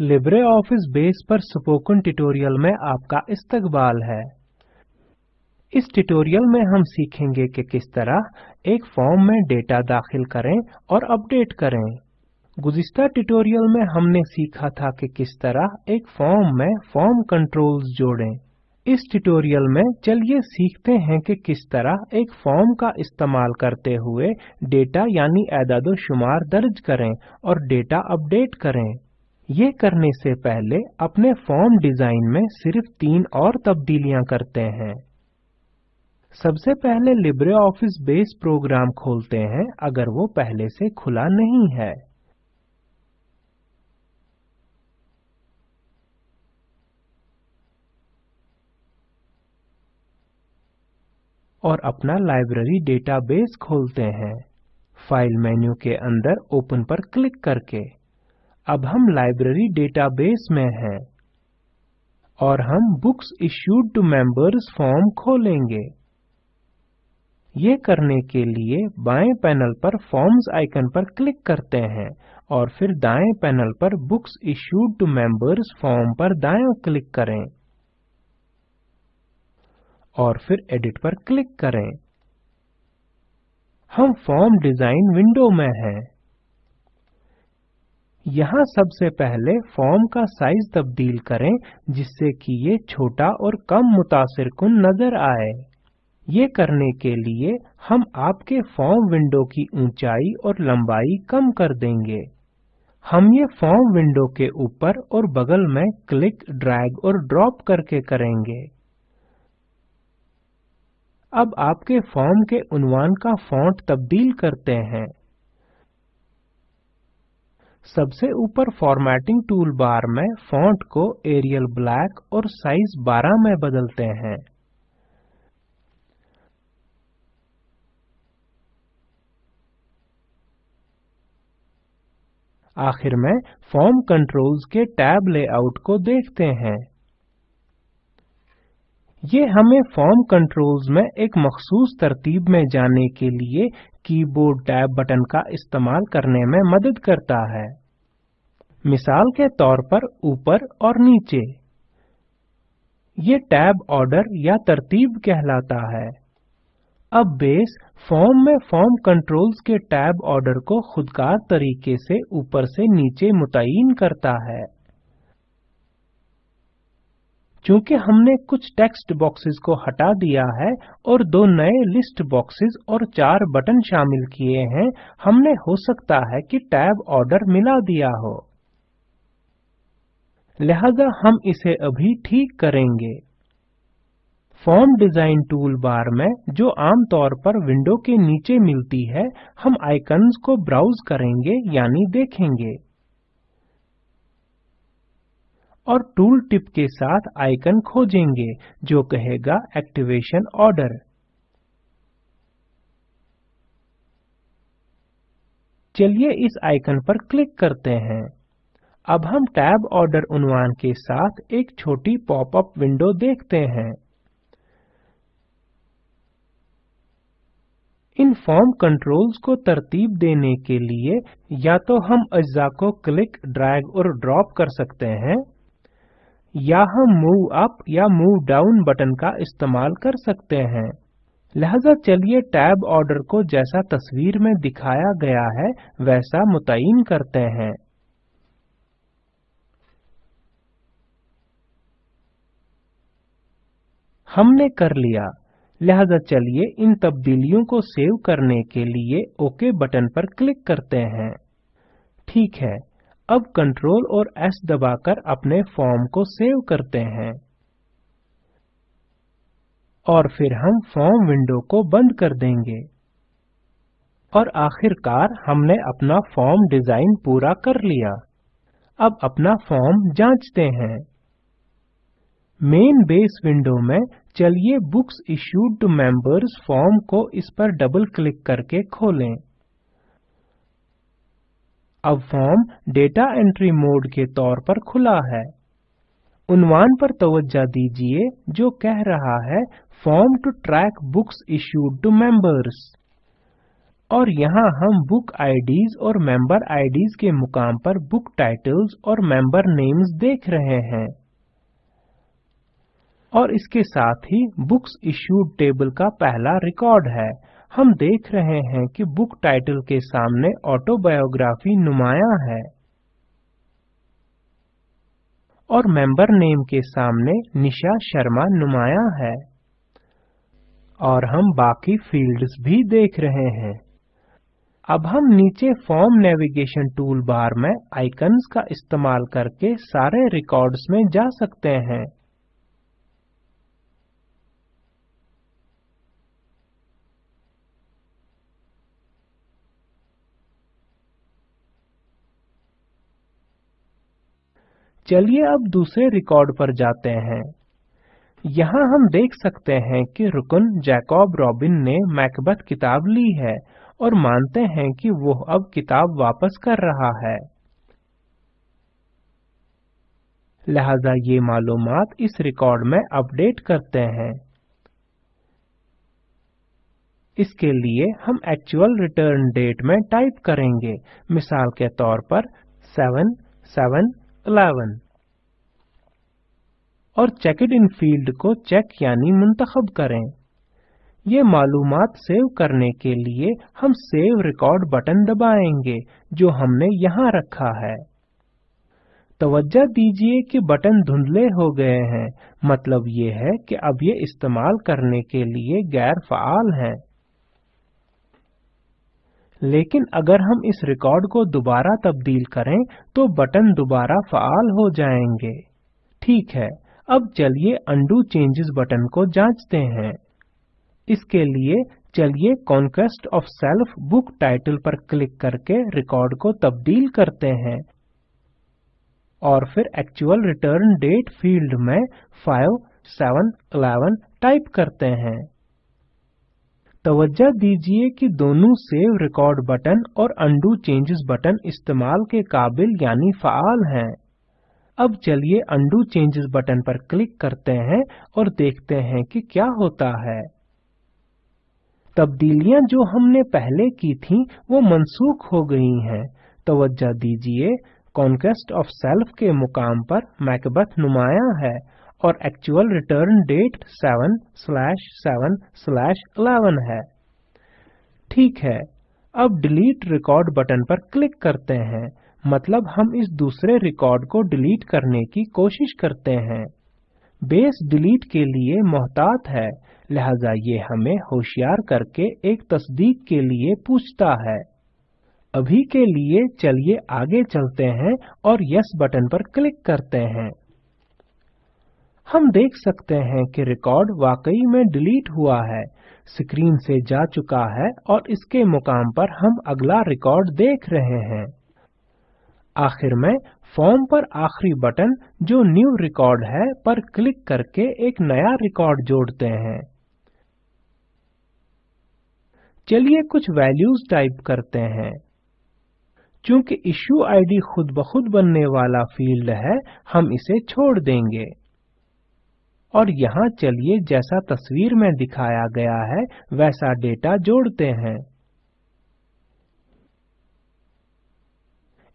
Libre office Base पर spoken tutorial में आपका इस्तकबाल है। इस ट्यूटोरियल में हम सीखेंगे कि किस तरह एक फॉर्म में डेटा दाखिल करें और अपडेट करें। गुज़िस्ता ट्यूटोरियल में हमने सीखा था कि किस तरह एक फॉर्म में फॉर्म कंट्रोल्स जोड़ें। इस ट्यूटोरियल में चलिए सीखते हैं कि किस तरह एक फॉर्म का इस्तेमाल करते हुए डेटा यानी एदाद-ओ-शुमार दर्ज करें और डेटा अपडेट करें। ये करने से पहले अपने फॉर्म डिज़ाइन में सिर्फ़ तीन और तब्दीलियाँ करते हैं। सबसे पहले लिब्रे ऑफ़िस बेस प्रोग्राम खोलते हैं, अगर वो पहले से खुला नहीं है। और अपना लाइब्रेरी डेटाबेस खोलते हैं। फ़ाइल मेन्यू के अंदर ओपन पर क्लिक करके। अब हम लाइब्रेरी डेटाबेस में हैं और हम books issued to members form खोलेंगे। ये करने के लिए बाएँ पैनल पर फॉर्म्स आइकन पर क्लिक करते हैं और फिर दाएँ पैनल पर books issued to members form पर दायां क्लिक करें और फिर एडिट पर क्लिक करें। हम फॉर्म डिज़ाइन विंडो में हैं। यहाँ सबसे पहले फॉर्म का साइज़ तब्दील करें, जिससे कि ये छोटा और कम मुतासिर कुन नज़र आए। ये करने के लिए हम आपके फॉर्म विंडो की ऊंचाई और लंबाई कम कर देंगे। हम ये फॉर्म विंडो के ऊपर और बगल में क्लिक, ड्रैग और ड्रॉप करके करेंगे। अब आपके फॉर्म के उन्वान का फॉन्ट तब्दील करते हैं। सबसे ऊपर फॉर्मेटिंग टूल बार में फॉन्ट को एरियल ब्लैक और साइज़ 12 में बदलते हैं। आखिर में फॉर्म कंट्रोल्स के टैब लेआउट को देखते हैं। ये हमें फॉर्म कंट्रोल्स में एक मखसूस तरतीब में जाने के लिए कीबोर्ड टैब बटन का इस्तेमाल करने में मदद करता है। मिसाल के तौर पर ऊपर और नीचे। ये टैब ऑर्डर या तरतीब कहलाता है। अब बेस फॉर्म में फॉर्म कंट्रोल्स के टैब ऑर्डर को खुदकार तरीके से ऊपर से नीचे मुतयन करता है। चूँकि हमने कुछ टेक्स्ट बॉक्सेस को हटा दिया है और दो नए लिस्ट बॉक्सेस और चार बटन शामिल किए हैं, हमने हो सकता है कि टैब ऑर्डर मिला दिया हो। लिहाजा हम इसे अभी ठीक करेंगे। फॉर्म डिज़ाइन टूल बार में जो आमतौर पर विंडो के नीचे मिलती है, हम आइकन्स को ब्राउज करेंगे, यानी देखेंगे। और टूल टिप के साथ आइकन खोजेंगे, जो कहेगा एक्टिवेशन ऑर्डर। चलिए इस आइकन पर क्लिक करते हैं। अब हम टैब ऑर्डर उन्वान के साथ एक छोटी पॉपअप विंडो देखते हैं। इन फॉर्म कंट्रोल्स को तरतीब देने के लिए या तो हम अज्जा को क्लिक, ड्रैग और ड्रॉप कर सकते हैं, या हम मूव अप या मूव डाउन बटन का इस्तेमाल कर सकते हैं। लिहाजा चलिए टैब ऑर्डर को जैसा तस्वीर में दिखाया गया है, वैसा मुतयीन करते हैं। हमने कर लिया। लिहाजा चलिए इन तब्दीलियों को सेव करने के लिए ओके बटन पर क्लिक करते हैं। ठीक है, अब कंट्रोल और एस दबाकर अपने फॉर्म को सेव करते हैं। और फिर हम फॉर्म विंडो को बंद कर देंगे। और आखिरकार हमने अपना फॉर्म डिज़ाइन पूरा कर लिया। अब अपना फॉर्म जांचते हैं। मेन बेस विंडो में चलिए books issued to members form को इस पर डबल क्लिक करके खोलें। अब फॉर्म डेटा एंट्री मोड के तौर पर खुला है। उन्वान पर तवज्जा दीजिए, जो कह रहा है form to track books issued to members और यहाँ हम बुक आईडीज और मेंबर आईडीज के मुकाम पर बुक टाइटल्स और मेंबर नेम्स देख रहे हैं। और इसके साथ ही बुक्स इश्यूड टेबल का पहला रिकॉर्ड है। हम देख रहे हैं कि बुक टाइटल के सामने ऑटोबायोग्राफी नुमाया है। और मेंबर नेम के सामने निशा शर्मा नुमाया है। और हम बाकी फील्ड्स भी देख रहे हैं। अब हम नीचे फॉर्म नेविगेशन टूल बार में आइकन्स का इस्तेमाल करके सारे रिकॉर्ड्स में जा सकते हैं। चलिए अब दूसरे रिकॉर्ड पर जाते हैं। यहाँ हम देख सकते हैं कि रुकन जैकब रॉबिन ने मैकबथ किताब ली है और मानते हैं कि वो अब किताब वापस कर रहा है। लिहाजा ये मालूमात इस रिकॉर्ड में अपडेट करते हैं। इसके लिए हम एक्चुअल रिटर्न डेट में टाइप करेंगे। मिसाल के तौर पर 7 7 11 और चेकड इन फ़ील्ड को चेक यानी मुंतखब करें। ये मालूमात सेव करने के लिए हम सेव रिकॉर्ड बटन दबाएँगे, जो हमने यहाँ रखा है। तवज्जा दीजिए कि बटन धुंधले हो गए हैं। मतलब ये है कि अब ये इस्तेमाल करने के लिए गैर फाल हैं। लेकिन अगर हम इस रिकॉर्ड को दोबारा तब्दील करें तो बटन दोबारा फाल हो जाएँगे। ठीक है, अब चलिए अंडू चेंजेस बटन को जांचते हैं। इसके लिए चलिए conquest of self book title पर क्लिक करके रिकॉर्ड को तब्दील करते हैं। और फिर एक्चुअल रिटर्न डेट फ़ील्ड में 5 7 11 टाइप करते हैं। तवज्जा दीजिए कि दोनों सेव रिकॉर्ड बटन और अंडू चेंजेस बटन इस्तेमाल के काबिल यानी फाल हैं। अब चलिए अंडू चेंजेस बटन पर क्लिक करते हैं और देखते हैं कि क्या होता है। तब्दीलियाँ जो हमने पहले की थीं, वो मनसूख हो गई हैं। तवज्जा दीजिए कॉन्क्वेस्ट ऑफ़ सेल्फ के मुकाम पर मैकबथ नुमाया है। और actual return date 7 slash 7 slash 11 है। ठीक है, अब डिलीट रिकॉर्ड बटन पर क्लिक करते हैं। मतलब हम इस दूसरे रिकॉर्ड को डिलीट करने की कोशिश करते हैं। बेस डिलीट के लिए मोहतात है, लिहाजा ये हमें होशियार करके एक तस्दीक के लिए पूछता है। अभी के लिए चलिए आगे चलते हैं और यस बटन पर क्लिक करते हैं। हम देख सकते हैं कि रिकॉर्ड वाकई में डिलीट हुआ है स्क्रीन से जा चुका है और इसके मुकाम पर हम अगला रिकॉर्ड देख रहे हैं। आखिर में फॉर्म पर आखिरी बटन जो न्यू रिकॉर्ड है पर क्लिक करके एक नया रिकॉर्ड जोड़ते हैं। चलिए कुछ वैल्यूज़ टाइप करते हैं। चूँकि इशू आईडी खुद ब खुद बनने वाला फ़ील्ड है, हम इसे छोड़ देंगे। और यहाँ चलिए जैसा तस्वीर में दिखाया गया है, वैसा डेटा जोड़ते हैं।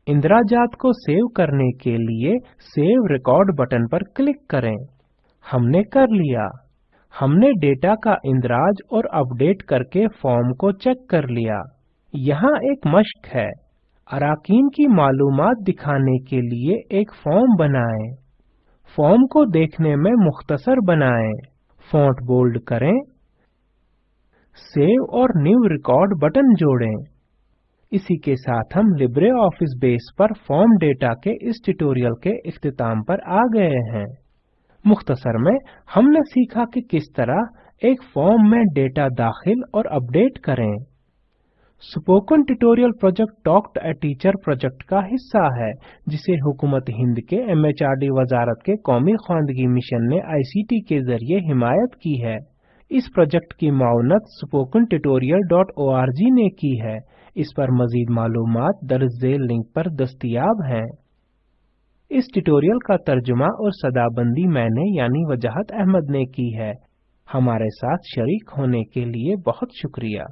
इंद्राजात को सेव करने के लिए सेव रिकॉर्ड बटन पर क्लिक करें। हमने कर लिया। हमने डेटा का इंद्राज और अपडेट करके फॉर्म को चेक कर लिया। यहाँ एक मश्क है। अराकीन की मालूमात दिखाने के लिए एक फॉर्म बनाएँ। फॉर्म को देखने में मुख्तसर बनाएँ। फॉन्ट बोल्ड करें। सेव और न्यू रिकॉर्ड बटन जोड़ें। इसी के साथ हम लिब्रे ऑफ़िस बेस पर फॉर्म डेटा के इस ट्यूटोरियल के इख्तिताम पर आ गए हैं। मुख्तसर में हमने सीखा कि किस तरह एक फॉर्म में डेटा दाखिल और अपडेट करें। Spoken tutorial project talk a teacher project का हिस्सा है, जिसे हुकूमत हिंद के एमएचआरडी वजारत के कौमी खानदगी मिशन ने आईसीटी के ज़रिए हिमायत की है। इस प्रोजेक्ट की मावनत स्पोकन माउनत spoken tutorial.org ने की है। इस पर मजीद मालूमात दर्ज लिंक पर दस्तियाब हैं। इस ट्यूटोरियल का तर्जुमा और सदाबंदी मैंने यानी वजाहत अहमद ने की है। हमारे साथ शरीक होने के लिए बहुत शुक्रिया।